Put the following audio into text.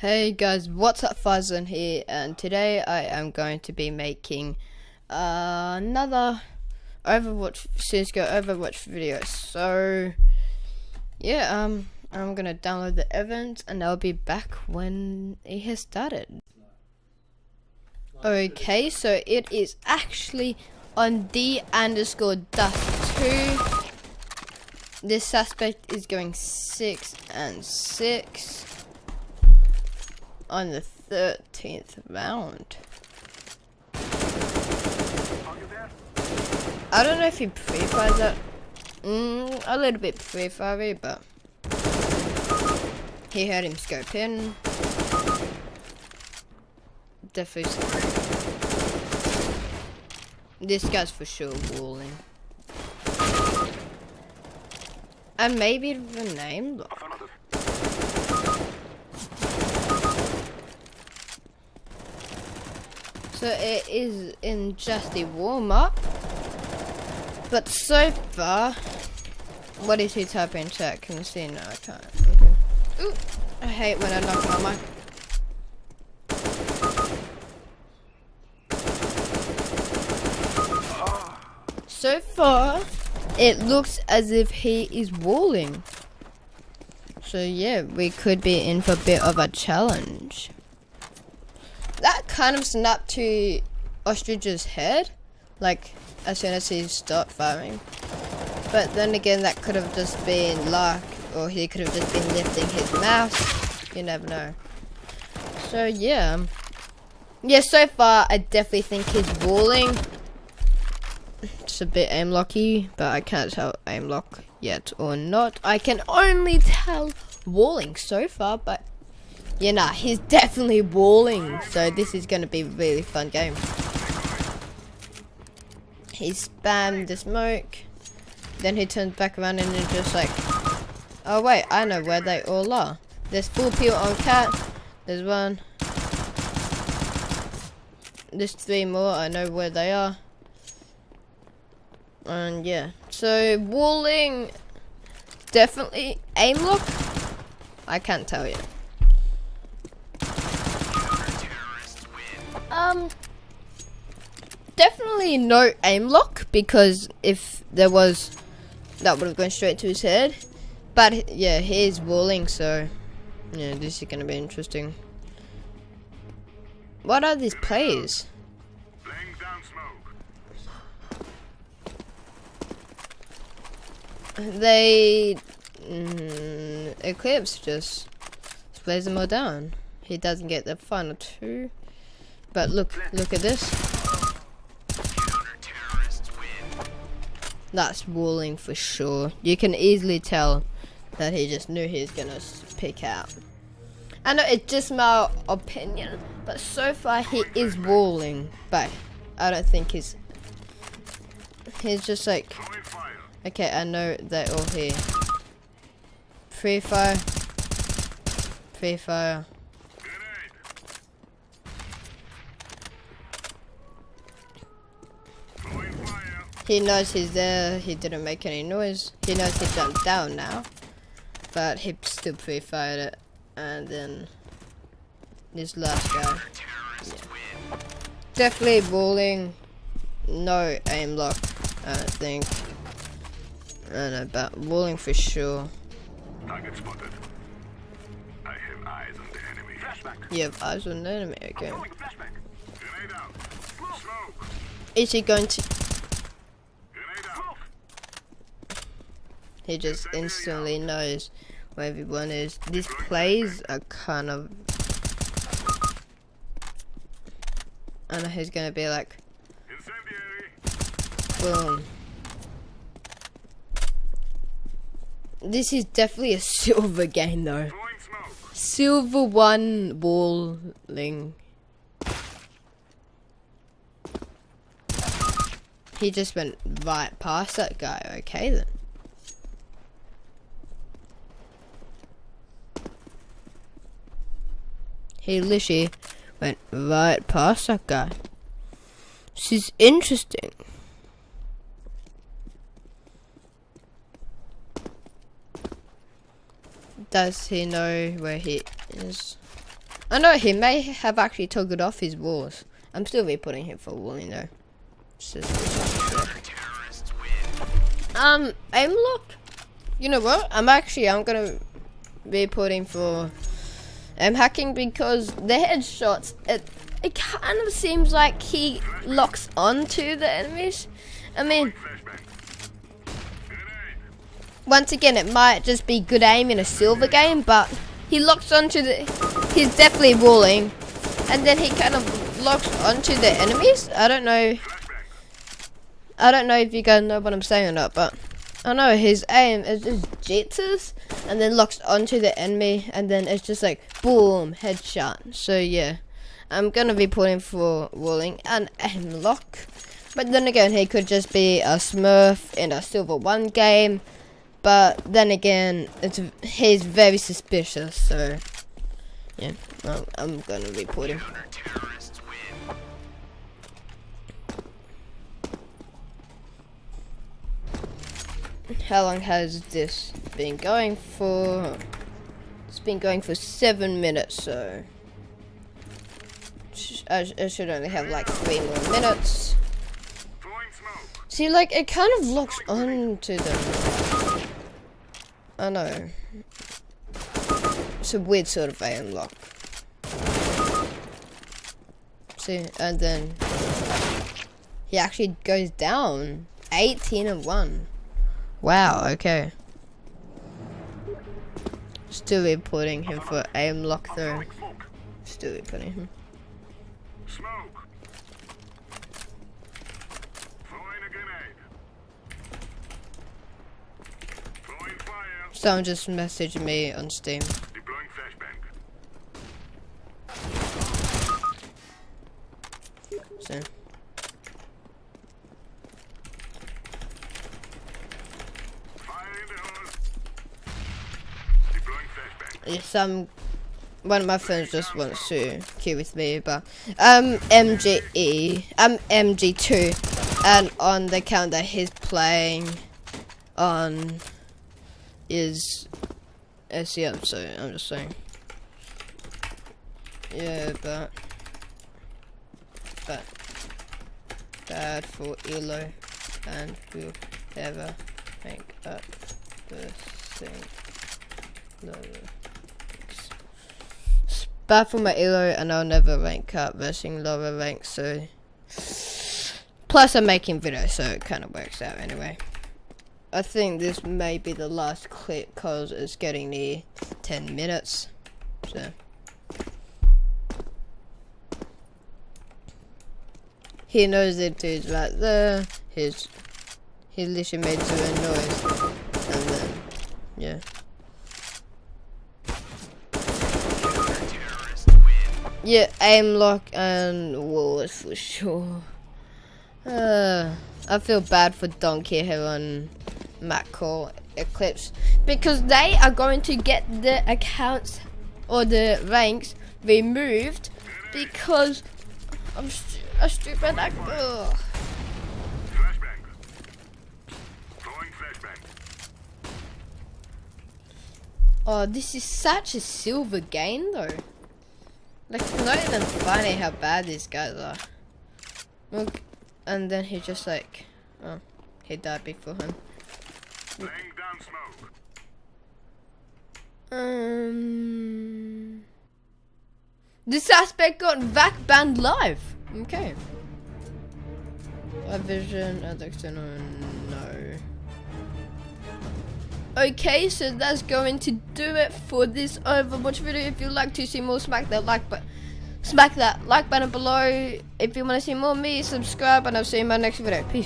Hey guys, what's up Farzan here and today I am going to be making uh, another Overwatch CSGO Overwatch video. So yeah, um I'm gonna download the event and I'll be back when it has started. Okay, so it is actually on D underscore dust two. This suspect is going six and six on the 13th round. I don't know if he pre-fires that. Mm, a little bit pre-fire, but he heard him scope in. Definitely. This guy's for sure walling. And maybe the name. So it is in just a warm up. But so far, what is he typing in chat? Can you see? No, I can't. Okay. Ooh, I hate when I knock my mic. So far, it looks as if he is walling. So yeah, we could be in for a bit of a challenge kind of snapped to Ostrich's head, like as soon as he stopped firing. But then again, that could have just been luck, or he could have just been lifting his mouse. You never know. So yeah, yeah. So far, I definitely think he's walling. It's a bit aim locky, but I can't tell aim lock yet or not. I can only tell walling so far, but yeah, nah, he's definitely walling. So this is going to be a really fun game. He spammed the smoke. Then he turns back around and is just like, oh wait, I know where they all are. There's four people on cat. There's one. There's three more. I know where they are. And yeah, so walling, definitely aim lock. I can't tell you. Um, definitely no aim lock because if there was, that would have gone straight to his head. But yeah, he is walling, so yeah, this is gonna be interesting. What are these plays? They mm, Eclipse just plays them all down. He doesn't get the final two. But look, look at this. That's walling for sure. You can easily tell that he just knew he was gonna pick out. I know it's just my opinion, but so far he is walling. But I don't think he's. He's just like. Okay, I know they're all here. Free fire. Free fire. He knows he's there. He didn't make any noise. He knows he jumped down now. But he still pre-fired it. And then this last guy. Yeah. Definitely balling. No aim lock, I don't think. I don't know, but balling for sure. Target spotted. I have eyes on the enemy. Flashback. You have eyes on the enemy, okay. Is he going to He just instantly knows where everyone is. These plays are kind of... I know he's gonna be like... Boom. This is definitely a silver game though. Silver one walling. He just went right past that guy. Okay then. Hey, literally went right past that guy. This is interesting. Does he know where he is? I know he may have actually it off his walls. I'm still reporting him for walling though. Um, aim lock. You know what? I'm actually I'm gonna be putting for um hacking because the headshots it it kind of seems like he locks onto the enemies. I mean, once again, it might just be good aim in a silver game, but he locks onto the. He's definitely walling, and then he kind of locks onto the enemies. I don't know. I don't know if you guys know what I'm saying or not, but Oh, I know his aim is just jitters and then locks onto the enemy, and then it's just like boom headshot. So yeah. I'm gonna be putting for walling and aim lock. But then again, he could just be a Smurf in a Silver 1 game. But then again, it's he's very suspicious, so yeah, I'm, I'm gonna report him. How long has this been going for? It's been going for seven minutes, so I, should only have like three more minutes. See, like, it kind of locks onto them. I know. It's a weird sort of aim lock. See, and then he actually goes down. 18 and 1. Wow, okay. Still reporting him for aim lock though. Still reporting him. Someone just messaged me on Steam. Deploying flashbang. So. Some one of my friends just wants to queue with me, but um MGE, I'm MG2, and on the account that he's playing on is SEM, so I'm just saying. Yeah, but but bad for Elo, and we'll ever make up the same lower. Bad for my elo and I'll never rank up versus lower ranks so. Plus I'm making videos so it kind of works out anyway. I think this may be the last clip cause it's getting near 10 minutes so. He knows it is right there. His he literally made a noise and then yeah Yeah, aim lock and walls for sure. Uh, I feel bad for Donkey Hill and Macro Eclipse because they are going to get the accounts or the ranks removed because I'm stu a stupid actor. Oh, this is such a silver game though. Like, it's not even funny how bad these guys are. Look, and then he just like, oh, he died before him. Um, the suspect got VAC banned live. Okay. A vision, external, no. Okay, so that's going to do it for this Overwatch video. If you'd like to see more, smack that like button. Smack that like button below. If you want to see more me, subscribe, and I'll see you in my next video. Peace.